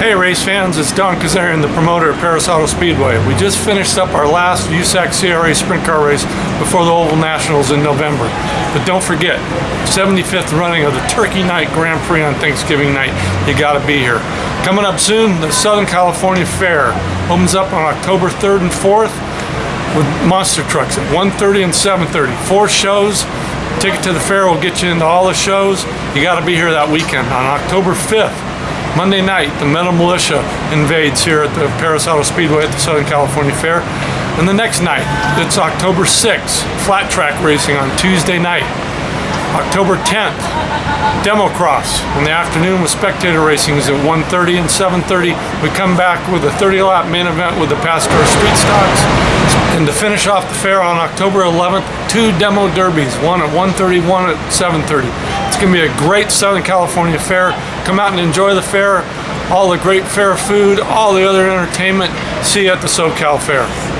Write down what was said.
Hey race fans, it's Don Kazarian, the promoter of Perris Auto Speedway. We just finished up our last USAC CRA sprint car race before the Oval Nationals in November. But don't forget, 75th running of the Turkey Night Grand Prix on Thanksgiving night. You gotta be here. Coming up soon, the Southern California Fair opens up on October 3rd and 4th with monster trucks at 1.30 and 7.30. Four shows. Ticket to the fair will get you into all the shows. You gotta be here that weekend on October 5th. Monday night, the Metal Militia invades here at the Perris Auto Speedway at the Southern California Fair. And the next night, it's October 6th, flat track racing on Tuesday night. October 10th, demo cross in the afternoon with spectator racing is at 1.30 and 7.30. We come back with a 30 lap main event with the Pastor Street Stocks. And to finish off the fair on October 11th, two demo derbies, one at 1.30, one at 7.30. It's gonna be a great Southern California fair. Come out and enjoy the fair, all the great fair food, all the other entertainment. See you at the SoCal Fair.